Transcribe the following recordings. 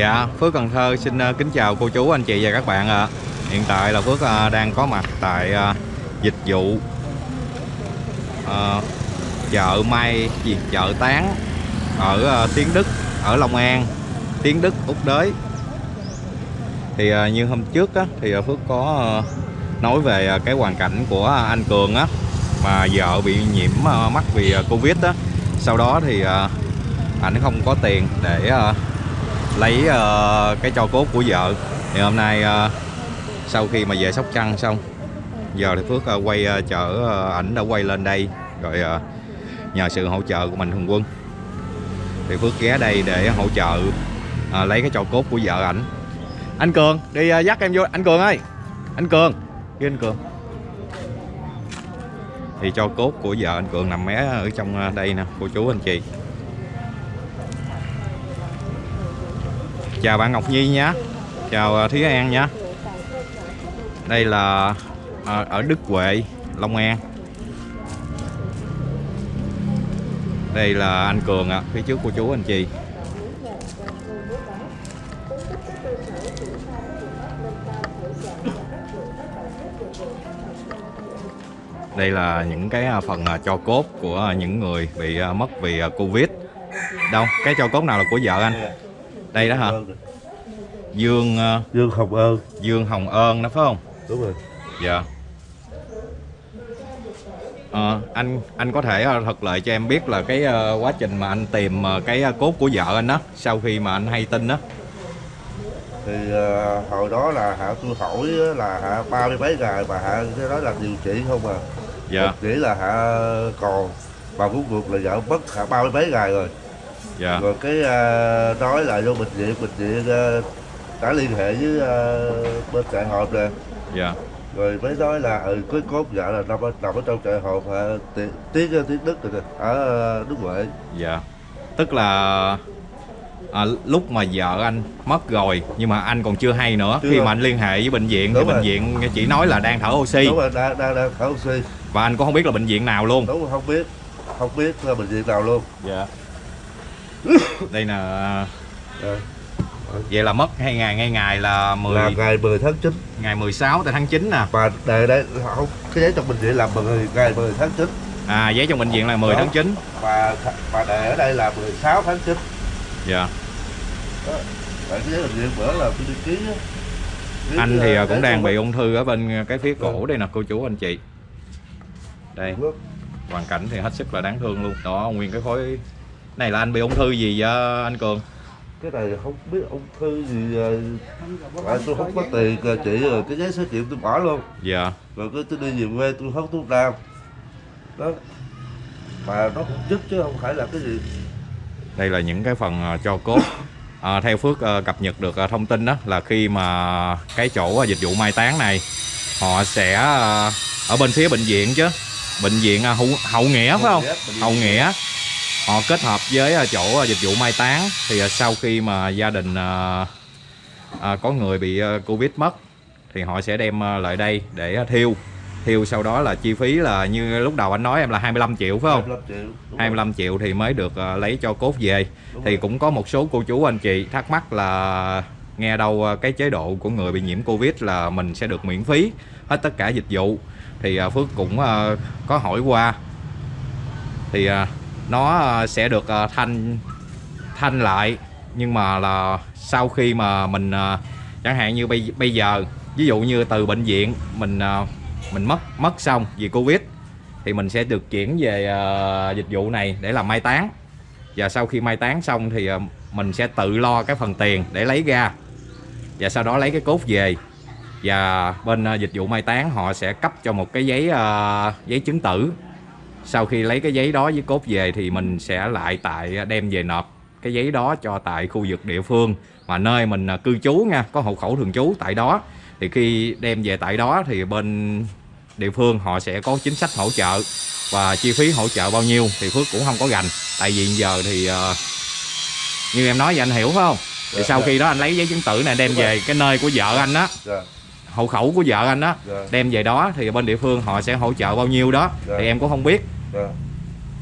Dạ, Phước Cần Thơ xin ờ, kính chào cô chú, anh chị và các bạn ạ. Hiện tại là Phước ờ, đang có mặt tại ờ, dịch vụ à, chợ Mai gì chợ Tán ở Tiến Đức, ở Long An, Tiến Đức, Úc Đới. Thì như hôm trước á, thì Phước có nói về cái hoàn cảnh của anh Cường á mà vợ bị nhiễm mắc vì Covid á. Sau đó thì ảnh không có tiền để lấy uh, cái cho cốt của vợ. Thì hôm nay uh, sau khi mà về Sóc Trăng xong giờ thì Phước uh, quay uh, chở uh, ảnh đã quay lên đây rồi uh, nhờ sự hỗ trợ của Mạnh Thường Quân. Thì Phước ghé đây để hỗ trợ uh, lấy cái cho cốt của vợ ảnh. Anh Cường đi uh, dắt em vô. Anh Cường ơi! Anh Cường. Đi anh Cường. Thì cho cốt của vợ anh Cường nằm mé ở trong đây nè cô chú anh chị. Chào bạn Ngọc Nhi nhé. Chào à, Thúy An nhé. Đây là à, ở Đức Huệ, Long An. Đây là anh Cường ạ, phía trước cô chú anh chị. Đây là những cái à, phần cho cốt của những người bị mất vì Covid. Đâu, cái cho cốt nào là của vợ anh? Đây đó hả? Dương ờ, Dương Hồng Ơn. Dương Hồng Ơn đó phải không? Đúng rồi. Dạ. Ờ, anh anh có thể ờ, thuật lại cho em biết là cái quá trình mà anh tìm ờ, cái cốt của vợ anh đó sau khi mà anh hay tin đó. Thì hồi đó là hạ tôi hỏi là hạ ba mươi mấy ngày mà hạ cái đó là điều trị không à. Dạ. Chỉ là hạ còn bà cũng ruột là vợ mất hạ ba mươi mấy ngày rồi dạ. Rồi cái ờ, nói là vô bệnh viện bệnh viện ờ, đã liên hệ với ờ, bên trại hòm nè. Dạ. Rồi mới nói là ừ cái cốt vợ là nằm ở, nằm ở trong trại hòm hạ tiếng tiếng tiếng đức rồi nè ở ờ, đức huệ. Dạ. Tức là à, lúc mà vợ anh mất rồi nhưng mà anh còn chưa hay nữa Chưa. khi mà anh liên hệ với bệnh viện thì Đúng bệnh rồi. viện chỉ nói là đang thở oxy. Đúng rồi đang đang đang thở oxy. Và anh cũng không biết là bệnh viện nào luôn. Đúng rồi không biết không biết là bệnh viện nào luôn. Dạ đây là Dạ. vậy là mất hai ngày ngay ngày là 10 là ngày 10 tháng 9 ngày 16 tại tháng 9 nè. Và đề đây không cái giấy trong bệnh viện là 10 ngày 10 tháng 9 à giấy trong bệnh viện là 10 Đó. tháng 9 và và đề ở đây là 16 tháng 9 dạ. Tại cái giấy bệnh viện bữa là tôi đi ký á. Anh thì à, cũng đang bị ung thư ở bên cái phía cổ Vâng. đây nè cô chú anh chị. Đây. Hoàn cảnh thì hết sức là đáng thương luôn. Đó nguyên cái khối này là anh bị ung thư gì vậy anh cường? Cái này không biết ung thư gì ờ, tại tôi không có tiền ờ, chị rồi cái giấy xét nghiệm tôi bỏ luôn. Dạ. Rồi cái tôi đi về quê tôi hốt thuốc nam. Đó. Mà nó cũng dứt chứ không phải là cái gì. Đây là những cái phần à, cho cốt. À, theo phước à, cập nhật được à, thông tin đó là khi mà cái chỗ à, dịch vụ mai táng này họ sẽ à, ở bên phía bệnh viện chứ. Bệnh viện à, hậu, hậu nghĩa phải không? Hậu nghĩa họ kết hợp với à, chỗ à, dịch vụ mai táng thì à, sau khi mà gia đình à, à, có người bị covid mất thì họ sẽ đem lại đây để thiêu. Thiêu sau đó là chi phí là như lúc đầu anh nói em là 25 triệu phải không? 25 triệu đúng rồi. 25 triệu thì mới được lấy cho cốt về. Đúng thì rồi. cũng có một số cô chú anh chị thắc mắc là nghe đâu cái chế độ của người bị nhiễm covid là mình sẽ được miễn phí hết tất cả dịch vụ. Thì Phước cũng có hỏi qua. Thì nó ờ, sẽ được ờ, thanh thanh lại. Nhưng mà là sau khi mà mình ờ, chẳng hạn như bây bây giờ, ví dụ như từ bệnh viện, mình mình mất mất xong vì covid, thì mình sẽ được chuyển về dịch vụ này để làm mai táng. Và sau khi mai táng xong thì mình sẽ tự lo cái phần tiền để lấy ra. Và sau đó lấy cái cốt về. Và bên dịch vụ mai táng họ sẽ cấp cho một cái giấy giấy chứng tử sau khi lấy cái giấy đó với cốt về thì mình sẽ lại tại đem về nộp cái giấy đó cho tại khu vực địa phương. Mà nơi mình à, cư trú nha có hộ khẩu thường trú tại đó. Thì khi đem về tại đó thì bên địa phương họ sẽ có chính sách hỗ trợ. Và chi phí hỗ trợ bao nhiêu thì Phước cũng không có gành. Tại vì giờ thì ờ, như em nói vậy anh hiểu phải không? Thì Dạ, sau dạ. khi đó anh lấy giấy chứng tử này đem về cái nơi của vợ anh đó Dạ, hộ khẩu của vợ anh đó dạ, đem về đó thì bên địa phương họ sẽ hỗ trợ bao nhiêu đó Dạ. thì em cũng không biết. Dạ.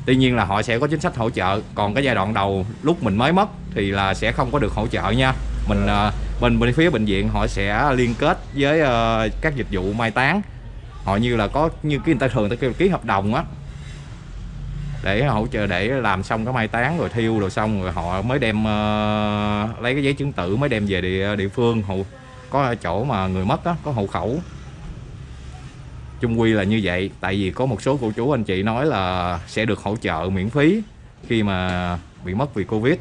tuy nhiên là họ sẽ có chính sách hỗ trợ còn cái giai đoạn đầu lúc mình mới mất thì là sẽ không có được hỗ trợ nha. Mình ờ, bên bên phía bệnh viện họ sẽ liên kết với ờ, các dịch vụ mai táng. Họ như là có như cái người ta thường ta kêu ký hợp đồng á để hỗ trợ để làm xong cái mai táng rồi thiêu rồi xong rồi họ mới đem ờ, lấy cái giấy chứng tử mới đem về địa địa phương hộ có chỗ mà người mất á có hộ khẩu. Chung quy là như vậy tại vì có một số cô chú anh chị nói là sẽ được hỗ trợ miễn phí khi mà bị mất vì covid.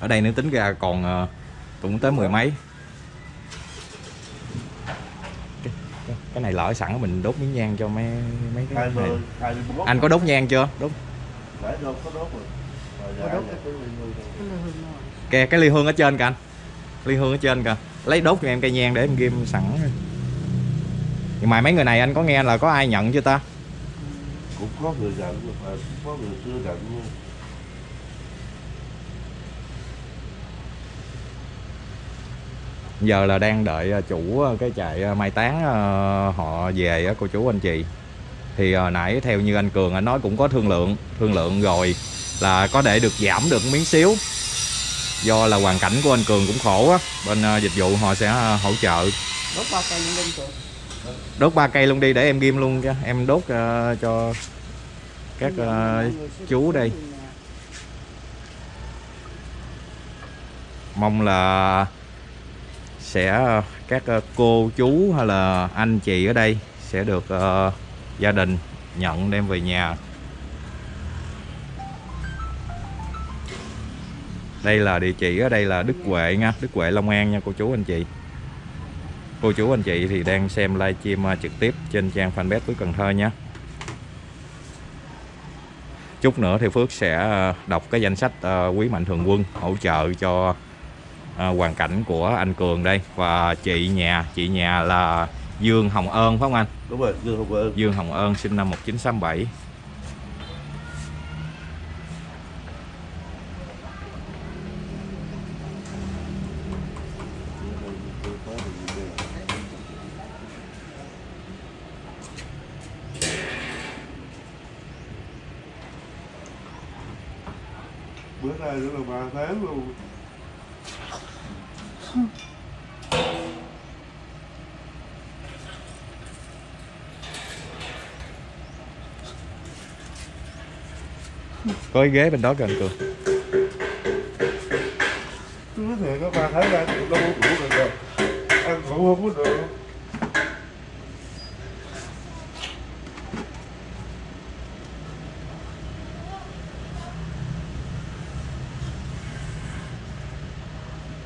Ở đây nếu tính ra còn ờ, cũng tới mười mấy. Cái, này lỡ sẵn mình đốt miếng nhang cho mấy mấy cái này. anh có đốt nhang chưa? Đốt. Để đâu có đốt rồi Rồi cái ly hương này. kè cái ly hương ở trên kìa anh. Ly hương ở trên kìa lấy đốt cho em cây nhang để em ghim sẵn. Nhưng mà mấy người này anh có nghe là có ai nhận chưa ta? Cũng có người nhưng mà cũng có người chưa luôn giờ là đang đợi ờ, chủ ờ, cái trại ờ, mai táng ờ, họ về á cô chú anh chị. Thì nãy theo như anh Cường anh nói cũng có thương lượng. Thương lượng rồi là có để được giảm được miếng xíu do là hoàn cảnh của anh Cường cũng khổ á. Bên ờ, dịch vụ họ sẽ ờ, hỗ trợ. Đốt bao cây đinh cường. Đốt ba cây luôn đi để em ghim luôn cho. Em đốt ờ, cho các ờ, chú đây. Mong là sẽ các cô chú hay là anh chị ở đây sẽ được ờ, gia đình nhận đem về nhà đây là địa chỉ ở đây là Đức Huệ nha Đức Huệ Long An nha cô chú anh chị. Cô chú anh chị thì đang xem livestream ờ, trực tiếp trên trang fanpage Phước Cần Thơ nhé chút nữa thì Phước sẽ ờ, đọc cái danh sách ờ, quý mạnh thường quân hỗ trợ cho hoàn cảnh của anh Cường đây. Và chị nhà chị nhà là Dương Hồng Ơn phải không anh? Đúng rồi dương không ơn. Dương Hồng Ơn sinh năm 1967 nay nữa là ba tháng luôn. Có cái ghế bên đó kìa anh Cường. Nói thiệt có ba tháng ra tôi đâu có ngủ được rồi. Ăn ngủ không có được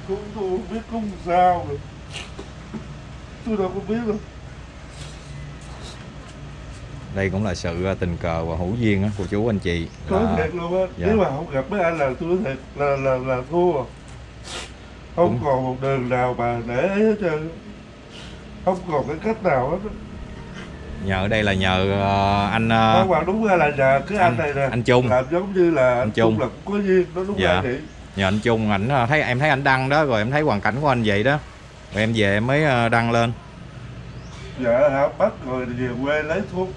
cũng tôi không biết cũng sao rồi tôi đâu có biết đâu đây cũng là sự ờ, tình cờ và hữu duyên á, của chú anh chị nói là thiệt luôn á Dạ. nếu mà không gặp mấy anh là tôi nói thiệt là là là thua à. không Cũng- còn một đường nào mà để ấy hết trơn không còn cái cách nào hết nhờ đây là nhờ ờ, anh ờ, không đúng là nhờ cái anh, anh- này nè anh Trung. làm giống như là anh, Trung. Trung là cũng có duyên nó đúng Dạ. vậy nhờ anh Trung ảnh ờ, thấy em thấy anh đăng đó rồi em thấy hoàn cảnh của anh vậy đó. Rồi em về em mới ờ, đăng lên. Dạ hả bắt rồi về quê lấy thuốc.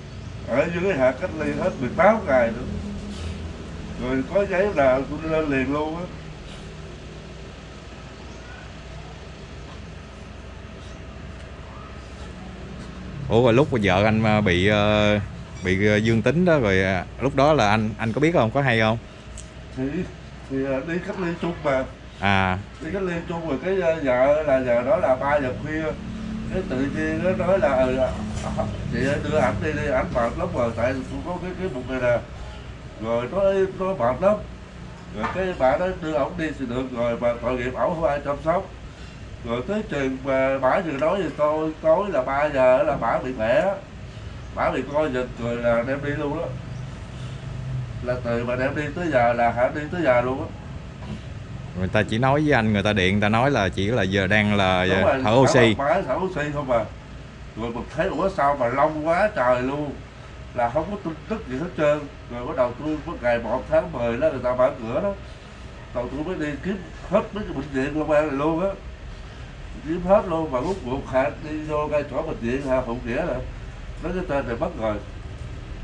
Ở dưới hạ cách ly hết 18 ngày nữa. Rồi có giấy là tôi lên liền luôn á. Ủa rồi lúc vợ anh ờ, bị bị dương tính đó rồi lúc đó là anh anh có biết không? Có hay không? Thì thì à, đi cách ly chung mà à. Đi cách ly chung rồi cái ờ, vợ là giờ đó là ba giờ khuya. Cái tự nhiên nó nói là ừ, à, chị đưa ảnh đi đi ảnh mệt lắm rồi tại tôi có cái cái bụng này nè. Rồi nó nó mệt lắm. Rồi cái bà đó đưa ổng đi thì được rồi mà tội nghiệp ổng không ai chăm sóc. Rồi tới chừng mà bả vừa nói với tôi tối là 3 giờ là bả bị mẹ bả bị coi giật rồi là đem đi luôn đó là từ mà đem đi tới giờ là hả? Đi tới giờ luôn á. Người ta chỉ nói với anh người ta điện người ta nói là chỉ là giờ đang là rồi, thở oxy. Bả thở oxy không à. Rồi mình thấy ủa sao mà long quá trời luôn? Là không có tin tức gì hết trơn. Rồi bắt đầu tôi có ngày một tháng 10 đó người ta mở cửa đó. Đầu tôi mới đi kiếm hết mấy cái bệnh viện long an này luôn á. Kiếm hết luôn mà lúc cuộc hạ đi vô ngay chỗ bệnh viện hạ phụng nghĩa là nói cái tên này mất rồi.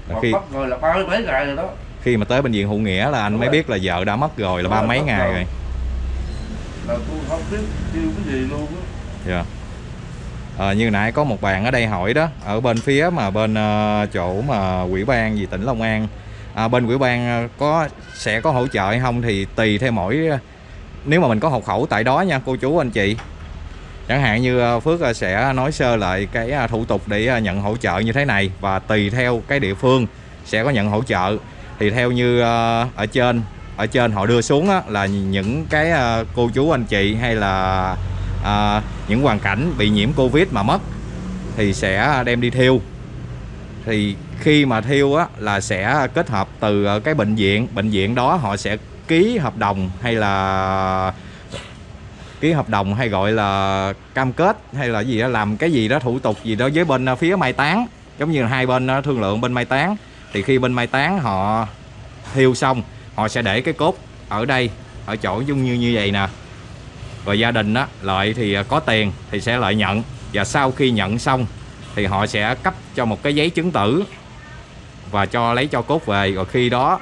Mà khi mất rồi là ba mươi mấy ngày rồi đó khi mà tới bệnh viện hữu nghĩa là anh Đúng mới rồi. biết là vợ đã mất rồi là ba mấy ngày rồi. rồi. Là tôi không biết kêu cái gì luôn á. Dạ. À, như nãy có một bạn ở đây hỏi đó ở bên phía mà bên uh, chỗ mà quỹ ban gì tỉnh Long An. À, bên quỹ ban có sẽ có hỗ trợ hay không thì tùy theo mỗi nếu mà mình có hộ khẩu tại đó nha cô chú anh chị. Chẳng hạn như Phước sẽ nói sơ lại cái thủ tục để nhận hỗ trợ như thế này và tùy theo cái địa phương sẽ có nhận hỗ trợ thì theo như ờ, ở trên ở trên họ đưa xuống á, là những cái ờ, cô chú anh chị hay là à, những hoàn cảnh bị nhiễm Covid mà mất thì sẽ đem đi thiêu. Thì khi mà thiêu á, là sẽ kết hợp từ cái bệnh viện bệnh viện đó họ sẽ ký hợp đồng hay là ký hợp đồng hay gọi là cam kết hay là gì đó làm cái gì đó thủ tục gì đó với bên phía mai táng giống như hai bên thương lượng bên mai táng thì khi bên mai táng họ thiêu xong họ sẽ để cái cốt ở đây ở chỗ dung như như vậy nè. Rồi gia đình đó lợi thì à, có tiền thì sẽ lợi nhận. Và sau khi nhận xong thì họ sẽ cấp cho một cái giấy chứng tử và cho lấy cho cốt về. Rồi khi đó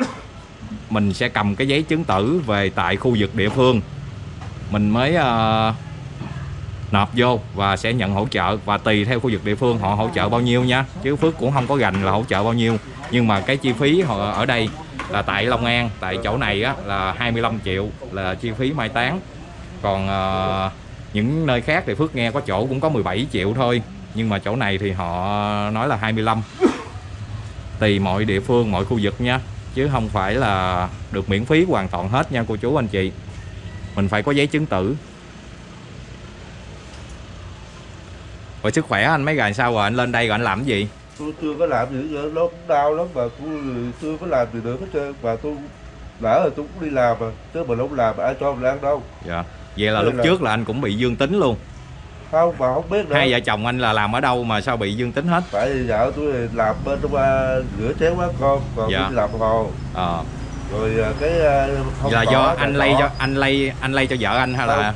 mình sẽ cầm cái giấy chứng tử về tại khu vực địa phương. Mình mới uh, nộp vô và sẽ nhận hỗ trợ. Và tùy theo khu vực địa phương họ hỗ trợ bao nhiêu nha. Chứ Phước cũng không có gành là hỗ trợ bao nhiêu nhưng mà cái chi phí họ ở đây là tại Long An tại chỗ này á, là 25 triệu là chi phí mai táng. Còn uh, những nơi khác thì Phước nghe có chỗ cũng có 17 triệu thôi. Nhưng mà chỗ này thì họ nói là 25 tùy mọi địa phương mọi khu vực nha. Chứ không phải là được miễn phí hoàn toàn hết nha cô chú anh chị. Mình phải có giấy chứng tử. Rồi sức khỏe anh mấy ngày sau rồi? Anh lên đây rồi anh làm cái gì? Tôi chưa có làm gì nữa nó cũng đau lắm và tôi chưa có làm gì được hết trơn. Và tôi lỡ rồi tôi cũng đi làm mà chứ mình không làm ai cho mình ăn đâu. Dạ. Vậy là Đây lúc là- trước là anh cũng bị dương tính luôn. Không mà không biết nữa. Hai vợ chồng anh là làm ở đâu mà sao bị dương tính hết? Tại vì vợ tôi làm bên trong qua rửa chén quán con còn Dạ. đi làm hồ. Ờ. Rồi à, cái à, là do anh lây cho anh lây anh lây cho vợ anh hay là?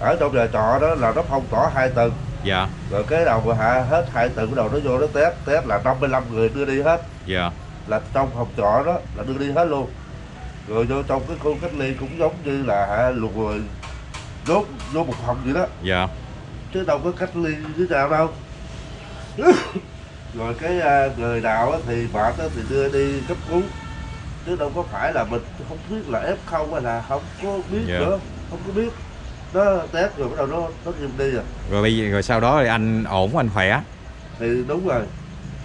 Ở trong nhà trọ đó là nó phong tỏa hai tầng dạ. Rồi cái đầu hạ hết hai tầng đầu nó vô nó test test là 55 người đưa đi hết. Dạ. Là trong phòng trọ đó là đưa đi hết luôn. Rồi vô trong cái khu cách ly cũng giống như là hạ lục rồi đốt vô một phòng vậy đó. Dạ. Chứ đâu có cách ly như nào đâu. Rồi cái à, người nào thì á thì đưa đi cấp cứu. Chứ đâu có phải là mình không biết là f không hay là không có biết Dạ. nữa không có biết nó test rồi bắt đầu nó nó chìm đi à. Rồi bây giờ rồi sau đó thì anh ổn anh khỏe? Thì đúng rồi.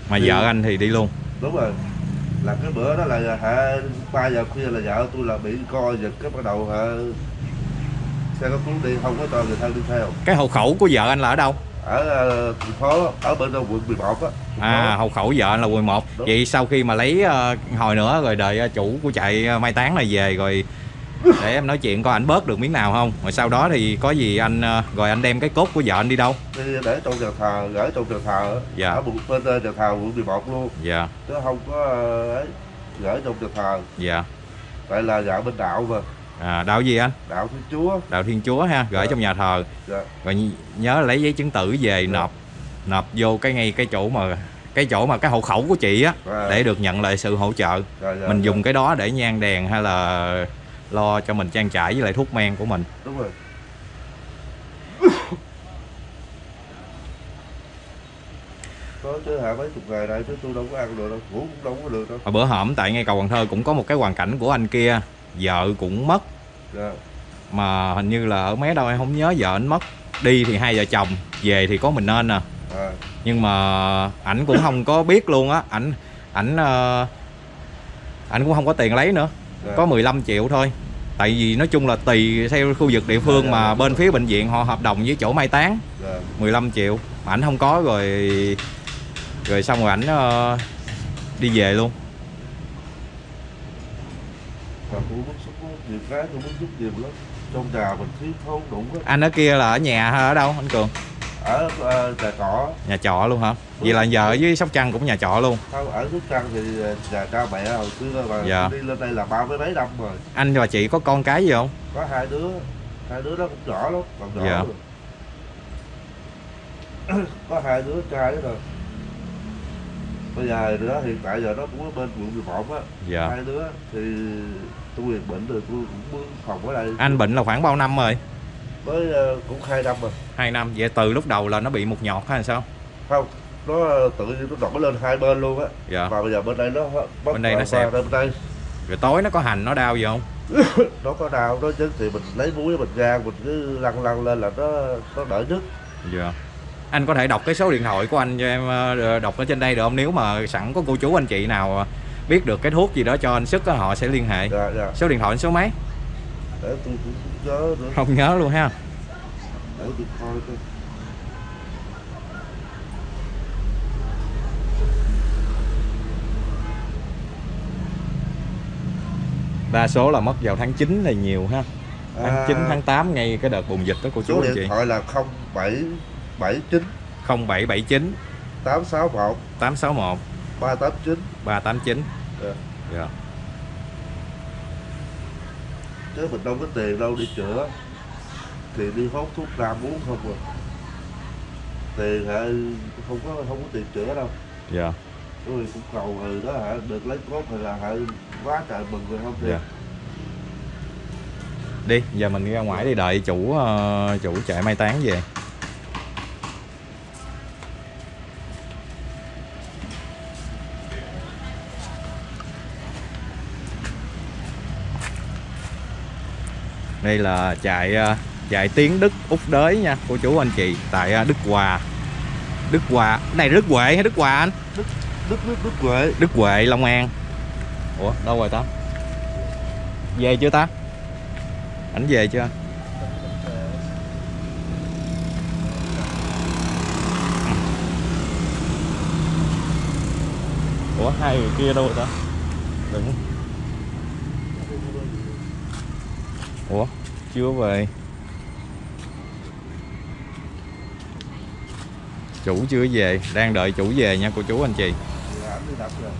Mà Thì- vợ anh thì đi luôn? Đúng rồi. Là cái bữa đó là hả ba giờ khuya là vợ tôi là bị co giật cái bắt đầu hả xe cấp cứu đi không có cho người thân đi theo. Cái hộ khẩu của vợ anh là ở đâu? Ở ờ, thành phố ở bên đâu quận 11 á à hộ khẩu vợ anh là quận 1 Đúng. vậy sau khi mà lấy ờ, hồi nữa rồi đợi ờ, chủ của chạy mai táng này về rồi để em nói chuyện coi anh bớt được miếng nào không rồi sau đó thì có gì anh ờ, rồi anh đem cái cốt của vợ anh đi đâu đi để trong nhà thờ gửi trong nhà thờ. Dạ. ở một bên ờ, nhà thờ quận 11 luôn dạ chứ không có ờ, ấy gửi trong nhà thờ dạ tại là vợ bên đạo mà à, đạo gì anh đạo thiên chúa đạo thiên chúa ha gửi Dạ. trong nhà thờ dạ. rồi nhớ lấy giấy chứng tử về Dạ. nộp nộp vô cái ngay cái chỗ mà cái chỗ mà cái hộ khẩu của chị á À. để được nhận lại sự hỗ trợ Dạ, dạ, mình dạ. dùng cái đó để nhang đèn hay là lo cho mình trang trải với lại thuốc men của mình. Đúng rồi. Có chứ hả mấy chục ngày nay chứ tôi đâu có ăn được đâu ngủ cũng đâu có được đâu. Hồi bữa hổm tại ngay cầu Cần Thơ cũng có một cái hoàn cảnh của anh kia vợ cũng mất. Dạ. mà hình như là ở mé đâu em không nhớ vợ anh mất. Đi thì hai vợ chồng về thì có mình nên à. À, nhưng mà ảnh cũng không có biết luôn á. Ảnh ảnh ờ, ảnh cũng không có tiền lấy nữa. Có 15 triệu thôi. Tại vì nói chung là tùy theo khu vực địa phương Dạ, dạ, mà dạ. bên phía bệnh viện họ hợp đồng với chỗ mai táng. Dạ. 15 triệu. Mà ảnh không có rồi rồi xong rồi ảnh ờ, đi về luôn. Anh ở kia là ở nhà hay ở đâu anh cường ở ờ, nhà trọ. Nhà trọ luôn hả? Vậy là giờ ở dưới sóc trăng cũng nhà trọ luôn. Không ở Sóc Trăng thì ờ, nhà cha mẹ hồi xưa mà Dạ. đi lên đây là ba mươi mấy năm rồi. Anh và chị có con cái gì không? Có hai đứa hai đứa đó cũng nhỏ lắm còn nhỏ Dạ. rồi. có hai đứa trai rồi. Bây giờ đó hiện tại giờ nó cũng ở bên quận 11 á. Dạ. Hai đứa thì tôi bệnh rồi tôi cũng phòng ở đây. Anh bệnh là khoảng bao năm rồi mới ờ, cũng hai năm rồi. Hai năm. Vậy từ lúc đầu là nó bị một nhọt hay sao? Không nó ờ, tự nhiên nó nổi lên hai bên luôn á. Dạ. Và bây giờ bên đây nó Bên đây nó vào bên đây. Rồi tối nó có hành nó đau gì không? Nó có đau nó chứ thì mình lấy muối mình rang mình cứ lăn lăn lên là nó nó đỡ nhức dạ. Anh có thể đọc cái số điện thoại của anh cho em ờ, đọc ở trên đây được không? Nếu mà sẵn có cô chú anh chị nào biết được cái thuốc gì đó cho anh sức á, họ sẽ liên hệ. Dạ dạ. Số điện thoại số mấy? Để tôi cũng nhớ nữa. Không nhớ luôn ha. Để tôi coi coi. Đa số là mất vào tháng 9 là nhiều ha. Tháng À, 9 tháng 8 ngay cái đợt bùng dịch đó cô chú số anh điện chị. thoại là 0779 0779 861 861 389 389 Dạ. dạ chứ mình đâu có tiền đâu đi chữa. Thì đi hốt thuốc nam uống không à. Tiền hả? Không có không có tiền chữa đâu. Dạ. Rồi cũng cầu ừ đó hả? Được lấy cốt hay là hả? Quá trời mừng rồi không thì dạ đi giờ mình đi ra ngoài đi đợi chủ ờ, chủ chạy mai táng về đây là chạy chạy tiếng Đức Úc đới nha cô chú anh chị tại ờ, Đức Hòa. Đức Hòa này Đức Huệ hay Đức Hòa anh? Đức đức đức huệ. Đức Huệ Long An. Ủa đâu rồi ta? Về chưa ta? Ảnh về chưa? Ủa hai người kia đâu rồi ta Đừng Ủa chưa về. Chủ chưa về Đang đợi chủ về nha cô chú anh chị. Dạ, rồi.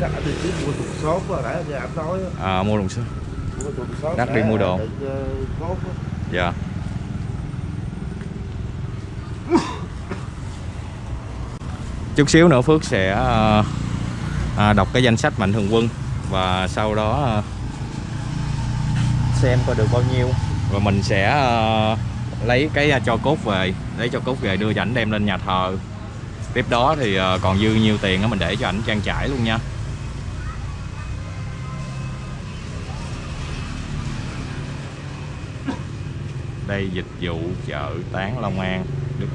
Chắc anh đi mua thùng xốp á nãy nghe anh nói à, Mua thùng xốp. Đắt đi mua đồ. ờ, Dạ. Chút xíu nữa Phước sẽ ờ, à, đọc cái danh sách mạnh thường quân và sau đó ờ, xem coi được bao nhiêu. Và mình sẽ ờ, lấy cái ờ, cho cốt về, lấy cho cốt về đưa cho ảnh đem lên nhà thờ. Tiếp đó thì ờ, còn dư nhiêu tiền á mình để cho ảnh trang trải luôn nha. Đây dịch vụ chợ tán Long An. Đức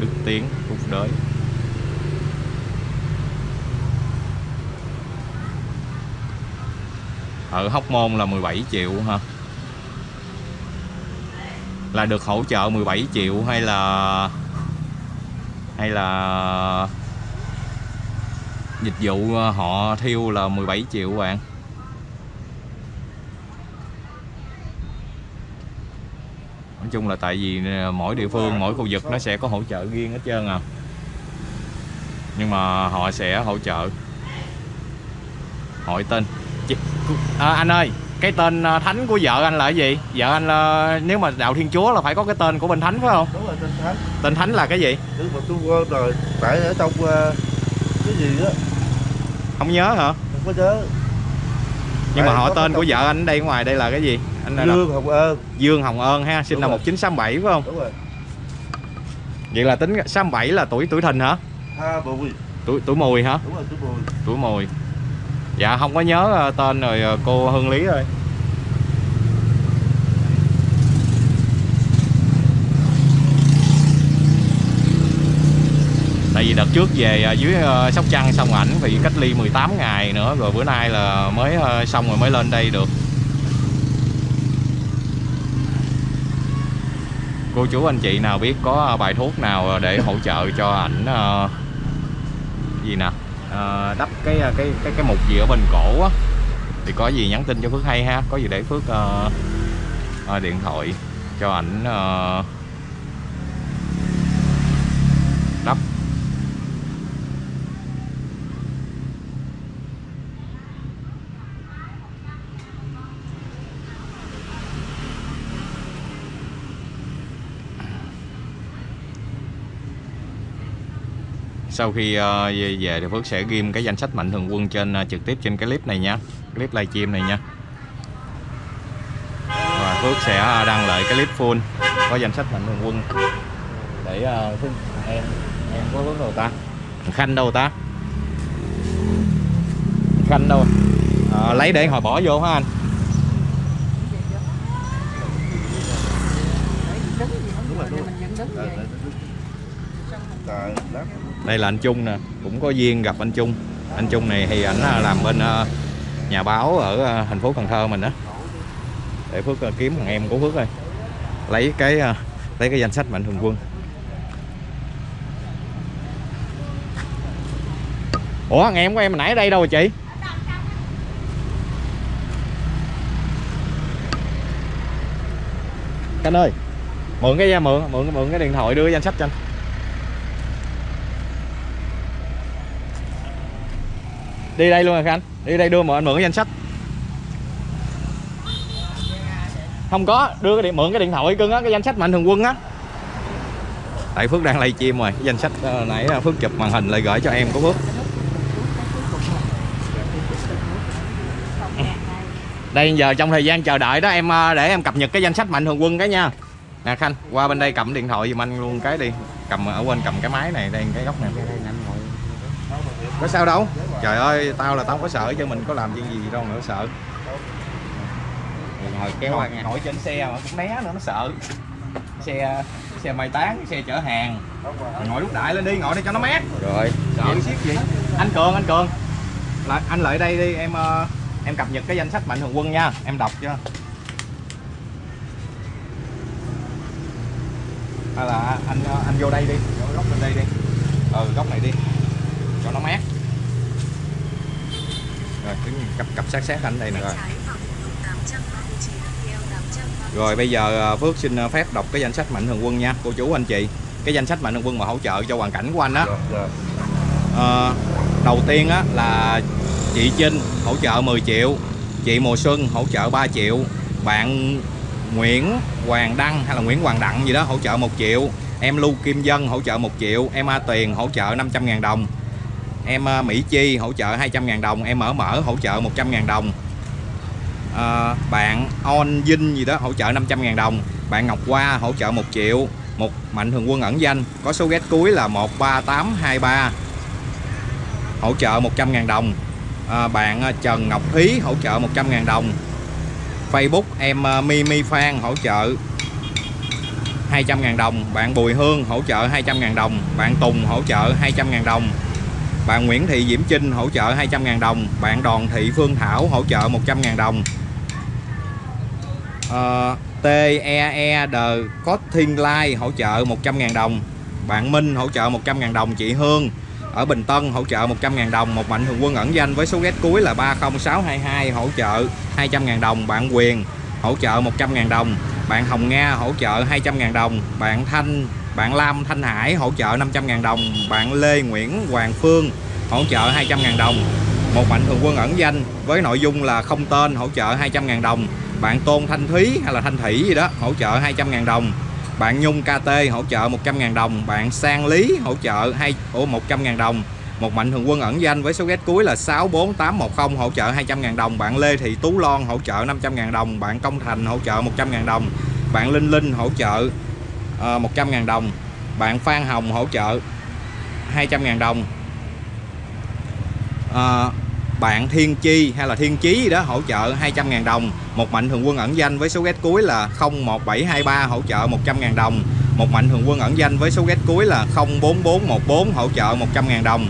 Đức Tiến, Phúc Đới. Ở Hóc Môn là 17 triệu hả? Là được hỗ trợ 17 triệu hay là hay là dịch vụ họ thiêu là 17 triệu bạn? Nói chung là tại vì ờ, mỗi địa phương, mỗi khu vực nó sẽ có hỗ trợ riêng hết trơn à. Nhưng mà họ sẽ hỗ trợ. Hỏi tên à, anh ơi cái tên ờ, thánh của vợ anh là cái gì? Vợ anh là, nếu mà đạo thiên chúa là phải có cái tên của bên thánh phải không? Đúng rồi tên thánh. Tên thánh là cái gì? Nhưng mà tôi quên rồi tại ở trong ờ, cái gì á không nhớ hả? Không có nhớ. Nhưng mà Tại họ tên của vợ anh đây ngoài đây là cái gì? Anh là Dương Hồng Ơn. Dương Hồng Ơn ha sinh Đúng năm rồi. 1967 phải không? Đúng rồi. Vậy là tính 67 là tuổi tuổi thìn hả? Bùi tuổi tuổi mùi hả? Đúng rồi chú bùi tuổi mùi dạ không có nhớ ờ, tên rồi ờ, cô Hương Lý ơi tại vì đợt trước về ờ, dưới Sóc Trăng xong ảnh bị cách ly 18 ngày nữa, rồi bữa nay là mới xong rồi mới lên đây được. Cô chú anh chị nào biết có bài thuốc nào để hỗ trợ cho ảnh gì nè? Đắp cái ờ, cái cái cái mục gì ở bên cổ á. Thì có gì nhắn tin cho Phước hay ha. Có gì để Phước uh, uh, điện thoại cho ảnh uh, sau khi ờ, về về thì Phước sẽ ghim cái danh sách mạnh thường quân trên ờ, trực tiếp trên cái clip này nha. Clip livestream này nha. Và Phước sẽ ờ, đăng lại cái clip full có danh sách mạnh thường quân. Để uh, em em có hướng đâu ta? Khanh đâu ta? Khanh đâu? À, lấy để hồi bỏ vô hả anh? Đây là anh Trung nè, cũng có duyên gặp anh Trung. Anh Trung này thì ảnh à, làm bên à, nhà báo ở à, thành phố Cần Thơ mình đó để Phước kiếm thằng em của Phước ơi. Lấy cái lấy cái danh sách mạnh thường quân. Ủa, thằng em của em nãy ở đây đâu rồi chị? Canh ơi, mượn cái, mượn mượn mượn cái điện thoại đưa cái danh sách cho anh. Đi đây luôn rồi anh đi đây đưa mà anh mượn cái danh sách. Không có đưa cái điện mượn cái điện thoại cưng á cái danh sách mạnh thường quân á. Tại phước đang livestream rồi cái danh sách uh, nãy phước chụp màn hình lại gửi cho em của phước. Đây giờ trong thời gian chờ đợi đó em ờ, để em cập nhật cái danh sách mạnh thường quân cái nha. Nè khanh qua bên đây cầm điện thoại giùm anh luôn cái đi. Cầm ở bên cầm cái máy này đây cái góc này có sao đâu. Trời ơi tao là tao có sợ chứ mình có làm chuyện gì đâu nữa sợ. Ngồi kéo ngồi, ngồi trên xe mà cũng né nữa nó sợ. Xe xe mai tán xe chở hàng. Ngồi lúc đại lên đi ngồi đây cho nó mát. Rồi. Sợ xiết gì anh cường anh cường. Lại anh lại đây đi em uh, em cập nhật cái danh sách mạnh thường quân nha. Em đọc cho. Hay là anh anh vô đây đi. Góc bên đây đi. Ừ góc này đi. Cho nó mát rồi đứng cặp cặp sát sát anh đây nè. Rồi rồi bây giờ à, Phước xin à, phép đọc cái danh sách mạnh thường quân nha cô chú anh chị. Cái danh sách mạnh thường quân mà hỗ trợ cho hoàn cảnh của anh á. À, đầu tiên á là chị Trinh hỗ trợ 10 triệu chị Mùa Xuân hỗ trợ 3 triệu bạn Nguyễn Hoàng Đăng hay là Nguyễn Hoàng Đặng gì đó hỗ trợ 1 triệu em Lưu Kim Dân hỗ trợ 1 triệu em A Tuyền hỗ trợ 500 ngàn đồng em ờ, Mỹ Chi hỗ trợ 200 ngàn đồng em Mở Mở hỗ trợ 100 ngàn đồng. À, bạn On Vinh gì đó hỗ trợ 500 ngàn đồng. Bạn Ngọc Hoa hỗ trợ 1 triệu. Một mạnh thường quân ẩn danh. Có số ghét cuối là 13823 hỗ trợ 100 ngàn đồng. À, bạn Trần Ngọc Thúy hỗ trợ 100 ngàn đồng. Facebook em Mimi Phan hỗ trợ 200 ngàn đồng. Bạn Bùi Hương hỗ trợ 200 ngàn đồng. Bạn Tùng hỗ trợ 200 ngàn đồng bạn Nguyễn Thị Diễm Trinh hỗ trợ 200.000 đồng. Bạn Đoàn Thị Phương Thảo hỗ trợ 100.000 đồng. Ờ, uh, TEE The Cotting Line hỗ trợ 100.000 đồng. Bạn Minh hỗ trợ 100.000 đồng. Chị Hương ở Bình Tân hỗ trợ 100.000 đồng. Một mạnh thường quân ẩn danh với số ghét cuối là 30622 hỗ trợ 200.000 đồng. Bạn Quyền hỗ trợ 100.000 đồng. Bạn Hồng Nga hỗ trợ 200.000 đồng. Bạn Thanh bạn Lam Thanh Hải hỗ trợ 500 ngàn đồng bạn Lê Nguyễn Hoàng Phương hỗ trợ 200 ngàn đồng một mạnh thường quân ẩn danh với nội dung là không tên hỗ trợ 200 ngàn đồng bạn Tôn Thanh Thúy hay là Thanh Thủy gì đó hỗ trợ 200 ngàn đồng bạn Nhung KT hỗ trợ 100 ngàn đồng bạn Sang Lý hỗ trợ hai ổ 100 ngàn đồng một mạnh thường quân ẩn danh với số ghét cuối là 64810 hỗ trợ 200 ngàn đồng bạn Lê Thị Tú Loan hỗ trợ 500 ngàn đồng bạn Công Thành hỗ trợ 100 ngàn đồng bạn Linh Linh hỗ trợ uh, ờ, 100 ngàn đồng. Bạn Phan Hồng hỗ trợ 200.000 đồng. À, bạn Thiên Chi hay là Thiên Chí gì đó hỗ trợ 200.000 đồng. Một mạnh thường quân ẩn danh với số ghét cuối là 01723 hỗ trợ 100.000 đồng. Một mạnh thường quân ẩn danh với số ghét cuối là 04414 hỗ trợ 100.000 đồng.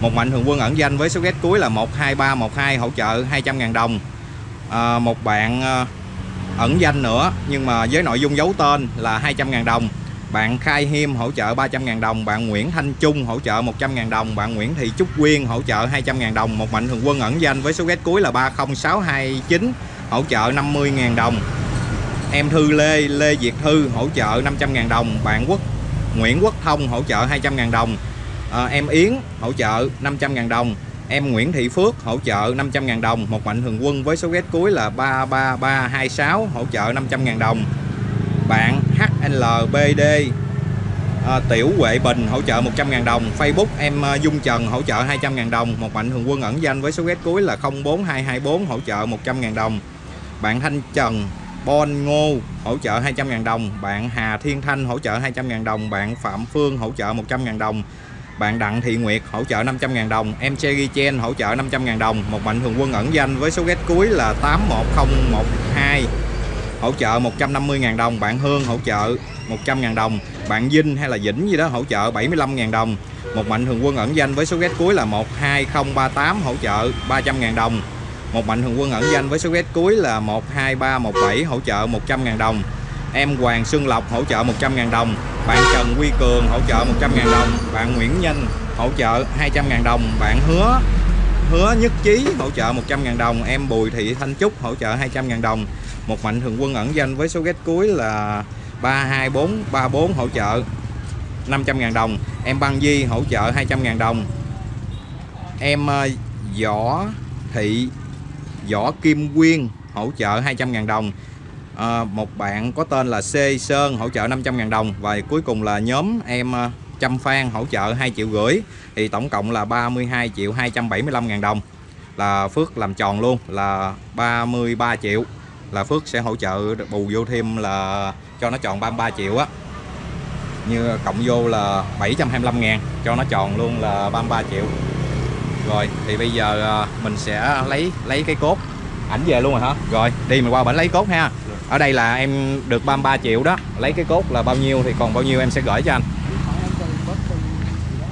Một mạnh thường quân ẩn danh với số ghét cuối là 12312 hỗ trợ 200.000 đồng. À, một bạn ờ, ẩn danh nữa nhưng mà với nội dung giấu tên là 200.000 đồng. Bạn Khai Hiêm hỗ trợ 300.000 đồng Bạn Nguyễn Thanh Trung hỗ trợ 100.000 đồng Bạn Nguyễn Thị Trúc Quyên hỗ trợ 200.000 đồng. Một mạnh thường quân ẩn danh với số ghét cuối là 30629 hỗ trợ 50.000 đồng. Em Thư Lê Lê Việt Thư hỗ trợ 500.000 đồng. Bạn Quốc Nguyễn Quốc Thông hỗ trợ 200.000 đồng. À, Em Yến hỗ trợ 500.000 đồng. Em Nguyễn Thị Phước hỗ trợ 500.000 đồng. Một mạnh thường quân với số ghét cuối là 33326 hỗ trợ 500.000 đồng. Bạn HLBD à, Tiểu Huệ Bình hỗ trợ 100.000 đồng. Facebook em à, Dung Trần hỗ trợ 200.000 đồng. Một mạnh thường quân ẩn danh với số ghét cuối là 04224 hỗ trợ 100.000 đồng. Bạn Thanh Trần Bon Ngô hỗ trợ 200.000 đồng. Bạn Hà Thiên Thanh hỗ trợ 200.000 đồng. Bạn Phạm Phương hỗ trợ 100.000 đồng bạn Đặng Thị Nguyệt hỗ trợ 500.000 đồng, em Cherry Chen hỗ trợ 500.000 đồng, một mạnh thường quân ẩn danh với số ghét cuối là 81012 hỗ trợ 150.000 đồng. Bạn Hương hỗ trợ 100.000 đồng. Bạn Vinh hay là Vĩnh gì đó hỗ trợ 75.000 đồng. Một mạnh thường quân ẩn danh với số ghét cuối là 12038 hỗ trợ 300.000 đồng. Một mạnh thường quân ẩn danh với số ghét cuối là 12317 hỗ trợ 100.000 đồng em Hoàng Xuân Lộc hỗ trợ 100.000 đồng. Bạn Trần Quy Cường hỗ trợ 100.000 đồng. Bạn Nguyễn Nhân hỗ trợ 200.000 đồng. Bạn Hứa Hứa Nhất Chí hỗ trợ 100.000 đồng. Em Bùi Thị Thanh Trúc hỗ trợ 200.000 đồng. Một mạnh thường quân ẩn danh với số ghét cuối là 32434 hỗ trợ 500.000 đồng. Em Băng Di hỗ trợ 200.000 đồng. Em ờ, Võ Thị, Võ Kim Quyên hỗ trợ 200.000 đồng à, một bạn có tên là C Sơn hỗ trợ 500.000 đồng và cuối cùng là nhóm em à, uh, Trâm Phan hỗ trợ 2 triệu rưỡi. Thì tổng cộng là 32 triệu 275 ngàn đồng. Là Phước làm tròn luôn là 33 triệu. Là Phước sẽ hỗ trợ bù vô thêm là cho nó tròn 33 triệu á. Như cộng vô là 725 ngàn cho nó tròn luôn là 33 triệu. Rồi thì bây giờ à, mình sẽ lấy lấy cái cốt. Ảnh về luôn rồi hả? Rồi đi mình qua bển lấy cốt ha ở đây là em được 33 triệu đó. Lấy cái cốt là bao nhiêu thì còn bao nhiêu em sẽ gửi cho anh.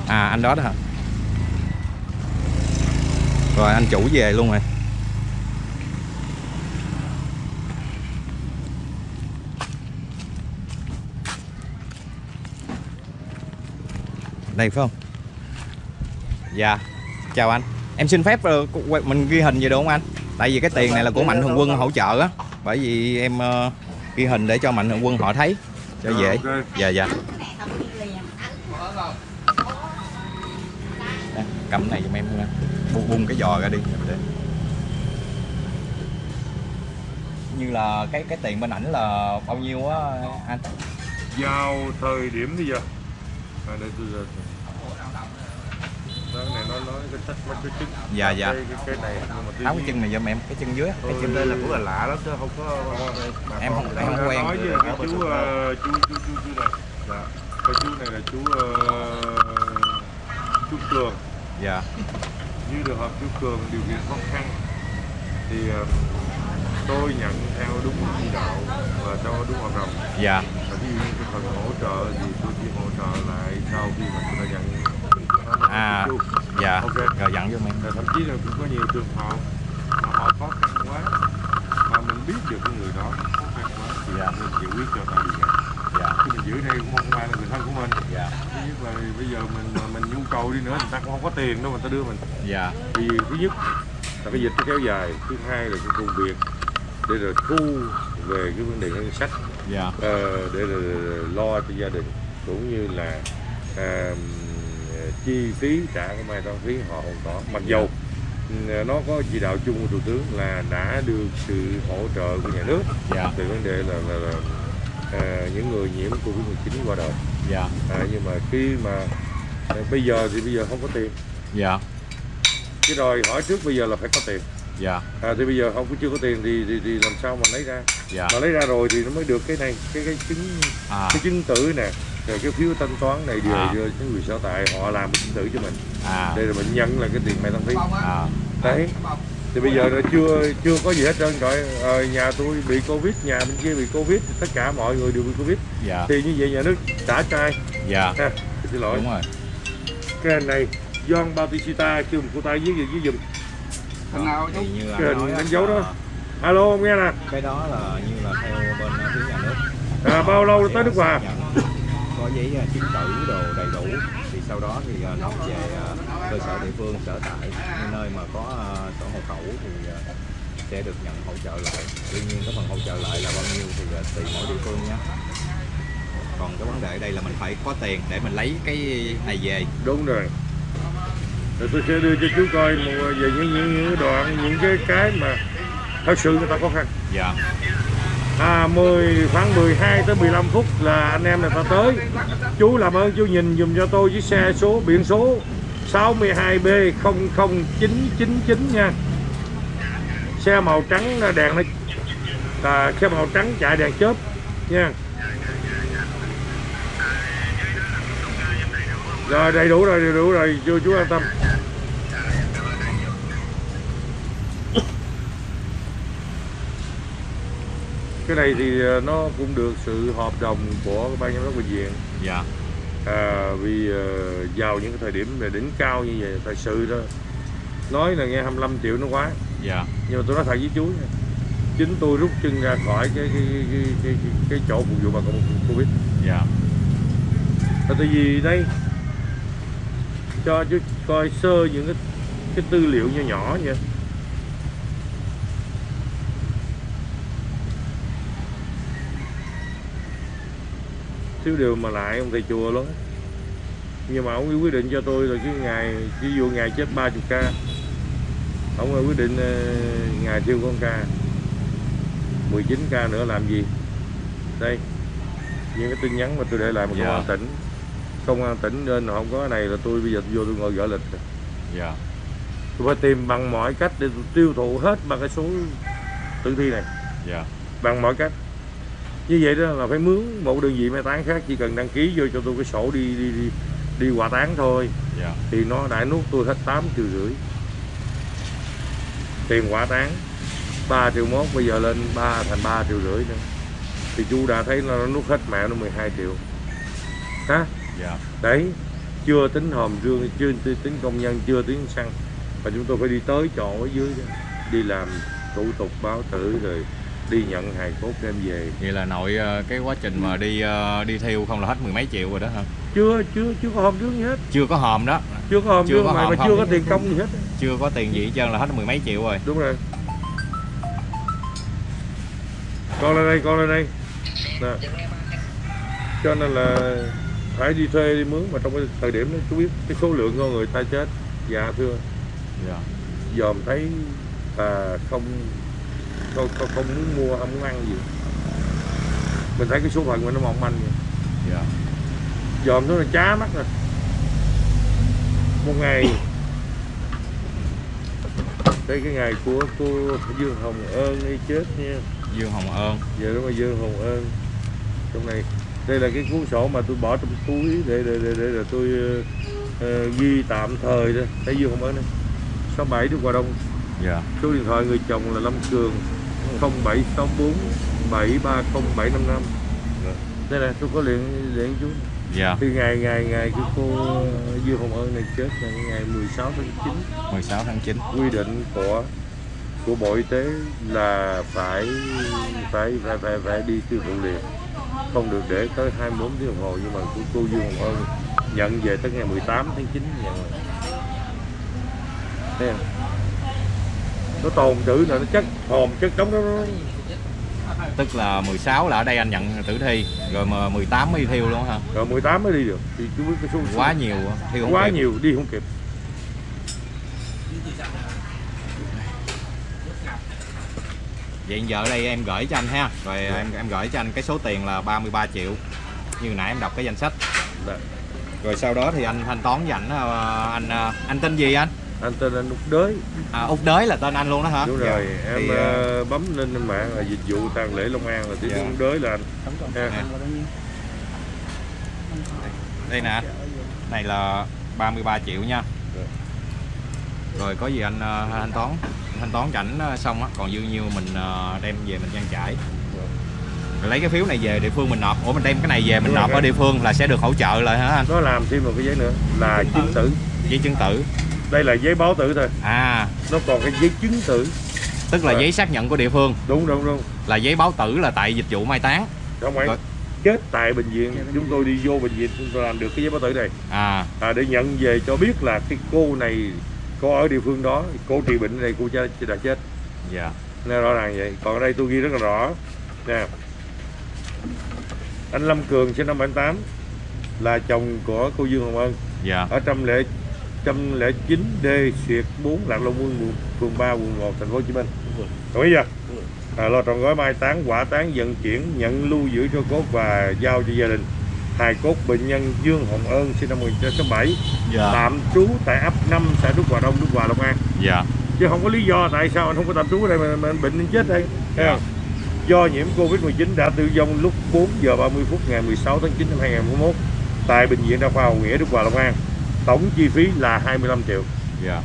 À anh đó đó hả? Rồi, anh chủ về luôn rồi. Đây, phải không? Dạ. Chào anh. Em xin phép ờ, mình ghi hình gì được không anh? Tại vì cái tiền này là của mạnh thường quân hỗ trợ á. Bởi vì em uh, ghi hình để cho mạnh thường quân họ thấy cho dễ. dạ dạ. Đây, cầm này giùm em bung, bung cái giò ra đi. Để. như là cái cái tiền bên ảnh là bao nhiêu á anh? Vào thời điểm bây giờ. À, đây tôi nó nói cái mấy cái chân dạ dạ cái, cái, này nhưng mà cái chân này giùm em cái chân dưới cái chân đây là cũng là lạ lắm chứ không có Em không- em không quen. nói với cái chú ờ, chú chú chú chú này. Dạ. Cái chú này là chú ờ, chú cường. Dạ. Như trường hợp chú cường điều kiện khó khăn thì ờ, tôi nhận theo đúng chỉ đạo và cho đúng hợp đồng dạ. Và ví dụ như cái phần hỗ trợ thì tôi chỉ hỗ trợ lại sau khi mà tôi đã nhận à dạ. Ok. rồi dặn giùm em Và thậm chí là cũng có nhiều trường hợp mà họ khó khăn quá mà mình biết được cái người đó khó khăn quá thì Dạ. mình chịu quyết cho đi nhận dạ. Khi mình giữ đây cũng không ai là người thân của mình. Dạ. Thứ nhất là bây giờ mình mình nhu cầu đi nữa người ta cũng không có tiền đâu mà ta đưa mình. Dạ. Thì thứ nhất là cái dịch nó kéo dài. Thứ hai là cái công việc để rồi thu về cái vấn đề ngân sách. Dạ. Ờ, để rồi lo cho gia đình. Cũng như là à, chi phí trả cái mai táng phí họ không có. Mặc dầu ừ, nó có chỉ đạo chung của thủ tướng là đã được sự hỗ trợ của nhà nước dạ. về vấn đề là, là, là à, những người nhiễm covid 19 qua đời. Dạ. À, nhưng mà khi mà à, bây giờ thì bây giờ không có tiền. Dạ. Cái đòi hỏi trước bây giờ là phải có tiền. Dạ. À, thì bây giờ không có chưa có tiền thì, thì, thì làm sao mà lấy ra? Dạ. Mà lấy ra rồi thì nó mới được cái này cái cái chứng à. cái chứng tử nè rồi cái phiếu thanh toán này đều À. do những người sở tại họ làm cái chứng tử cho mình. À. Đây là mình nhận là cái tiền mai tăng phí. À. Đấy. Thì bây giờ là chưa chưa có gì hết trơn rồi. Ờ, nhà tôi bị covid nhà bên kia bị covid tất cả mọi người đều bị covid. Dạ. Thì như vậy nhà nước trả trai. Dạ. Ha xin lỗi. Đúng rồi. Cái này John Bautista kêu một cô tay viết gì viết giùm. Thằng nào thì như Cái anh hình đánh dấu đó. là alo ông nghe nè. Cái đó là như là theo bên phía nhà nước. À, bao lâu tới nước nhận có giấy uh, chứng tử đồ đầy đủ. Thì sau đó thì uh, nộp về uh, cơ sở địa phương sở tại. Nơi mà có sổ hộ khẩu thì sẽ được nhận hỗ trợ lại. Tuy nhiên cái phần hỗ trợ lại là bao nhiêu thì tùy mỗi địa phương nhé. Còn cái vấn đề ở đây là mình phải có tiền để mình lấy cái này về. Đúng rồi. Rồi tôi sẽ đưa cho chú coi một về những những, những đoạn những cái cái mà thật sự người ta khó khăn. Dạ à 10 khoảng 12 tới 15 phút là anh em này ta tới. Chú làm ơn chú nhìn dùm cho tôi chiếc xe số biển số 62B 00999 nha. Xe màu trắng à, đèn nó à, xe màu trắng chạy đèn chớp nha. Rồi đầy đủ rồi đầy đủ rồi. Chú chú an tâm. Cái này thì ờ, nó cũng được sự hợp đồng của ban giám đốc bệnh viện. Dạ. À, vì ờ, vào những cái thời điểm về đỉnh cao như vậy thật sự đó nói là nghe 25 triệu nó quá. Dạ. Nhưng mà tôi nói thật với chú nha chính tôi rút chân ra khỏi cái cái cái cái, cái, cái, chỗ phục vụ bà con covid. Dạ. Là tại vì đây cho chú coi sơ những cái cái tư liệu nhỏ nhỏ nha thiếu điều mà lại ông thầy chùa lắm. Nhưng mà ông quyết định cho tôi là cái ngày ví dụ ngày chết 30 ca ông quyết định ờ, ngày thiêu con ca. 19 ca nữa làm gì? Đây những cái tin nhắn mà tôi để lại một Dạ. công an tỉnh công an tỉnh nên không có cái này là tôi bây giờ tôi vô tôi ngồi gỡ lịch. Dạ. Tôi phải tìm bằng mọi cách để tiêu thụ hết bằng cái số tử thi này. Dạ. Bằng mọi cách như vậy đó là phải mướn một đơn vị mai táng khác chỉ cần đăng ký vô cho tôi cái sổ đi đi đi đi hỏa táng thôi. Dạ. Thì nó đã nuốt tôi hết 8 triệu rưỡi. Tiền hỏa táng 3 triệu mốt bây giờ lên 3 thành 3 triệu rưỡi nữa. Thì chú đã thấy nó nuốt hết mẹ nó 12 triệu. Hả? Dạ. Đấy chưa tính hòm rương chưa tính tính công nhân chưa tính xăng. Và chúng tôi phải đi tới chỗ ở dưới đó, đi làm thủ tục báo tử rồi đi nhận hài cốt đem về. Vậy là nội ờ, cái quá trình mà đi ờ, đi thiêu không là hết mười mấy triệu rồi đó hả? Chưa chưa chưa có hòm rương gì hết. Chưa có hòm đó. Chưa có hòm Chưa có mà, hòm mà không. chưa có tiền công gì hết. Chưa có tiền gì hết trơn là hết mười mấy triệu rồi. Đúng rồi. Con lên đây con lên đây. Nè. Cho nên là phải đi thuê đi mướn mà trong cái thời điểm đó chú biết cái số lượng con người ta chết dạ thưa. Dạ. Dòm thấy là không không, không, không muốn mua không muốn ăn gì. Mình thấy cái số phận mình nó mỏng manh vậy. Dạ. Dòm nó là chá mắt rồi. Một ngày. Đây cái ngày của cô Dương Hồng Ơn đi chết nha. Dương hồng ơn. Giờ đúng là Dương Hồng Ơn. Trong này đây là cái cuốn sổ mà tôi bỏ trong túi để để để, để là tôi ờ, ghi tạm thời đó. Thấy Dương Hồng Ơn này 67 Đức Hòa Đông. Dạ. Số điện thoại người chồng là Lâm Cường 0764 730755 đây là tôi có liền liền chú. Dạ. Thì ngày ngày ngày cái cô Dương Hồng Ơn này chết là ngày 16 tháng 9 16 tháng 9 quy định của của Bộ Y tế là phải phải phải phải, phải đi tiêu thụ liền. Không được để tới 24 tiếng đồng hồ nhưng mà của cô Dương Hồng Ơn nhận về tới ngày 18 tháng 9 nhận. Rồi. Thấy không? Nó tồn trữ là nó chất hòm chất đóng đó, tức là 16 là ở đây anh nhận tử thi rồi mà 18 mới đi thiêu luôn hả? Rồi 18 mới đi được. Thì chú biết cái số quá nhiều thiêu quá kịp. nhiều đi không kịp. Vậy giờ đây em gửi cho anh ha. Rồi em em gửi cho anh cái số tiền là 33 triệu. Như nãy em đọc cái danh sách. Dạ. rồi sau đó thì anh thanh toán với ảnh ờ, anh ờ, anh tên gì anh anh tên anh Úc Đới. À, út đới là tên anh luôn đó hả? Đúng Dạ. rồi em Thì, ờ, ờ, bấm lên trên mạng là dịch vụ tang lễ Long An là tiếng Dạ. Úc Đới là anh. Ha. nè. đây nè. Này là 33 triệu nha. Dạ. rồi có gì anh ờ, thanh toán thanh toán cho ảnh ờ, xong á còn dư nhiêu mình ờ, đem về mình trang trải. Rồi lấy cái phiếu này về địa phương mình nộp. Ủa mình đem cái này về mình Đúng rồi, nộp ở địa phương là sẽ được hỗ trợ lại hả anh? Nó làm thêm một cái giấy nữa. Là chứng tử. Giấy chứng tử đây là giấy báo tử thôi. À. Nó còn cái giấy chứng tử. Tức là à. giấy xác nhận của địa phương. Đúng đúng đúng. Là giấy báo tử là tại dịch vụ mai táng. Không phải. Chết tại bệnh viện. Chúng tôi đi vô bệnh viện chúng tôi làm được cái giấy báo tử này. À. à để nhận về cho biết là cái cô này cô ở địa phương đó. Cô trị bệnh này cô đã chết. Dạ. Nên rõ ràng vậy. Còn ở đây tôi ghi rất là rõ. Nè. Anh Lâm Cường sinh năm 78 là chồng của cô Dương Hồng Ân. Dạ. ở trăm lệ 109D xuyệt 4 Lạc Long Quân phường 3 quận 1 thành phố Hồ Chí Minh. Đồng ý chưa? À, lo trọn gói mai táng quả táng vận chuyển nhận lưu giữ cho cốt và giao cho gia đình hài cốt bệnh nhân Dương Hồng Ân sinh năm 1967 dạ. tạm trú tại ấp 5 xã Đức Hòa Đông Đức Hòa Long An dạ. chứ không có lý do tại sao anh không có tạm trú ở đây mà, mà bệnh nên chết đây dạ. do nhiễm Covid-19 đã tử vong lúc 4 giờ 30 phút ngày 16 tháng 9 năm 2021 tại bệnh viện đa khoa Hồng Nghĩa Đức Hòa Long An Tổng chi phí là 25 triệu. dạ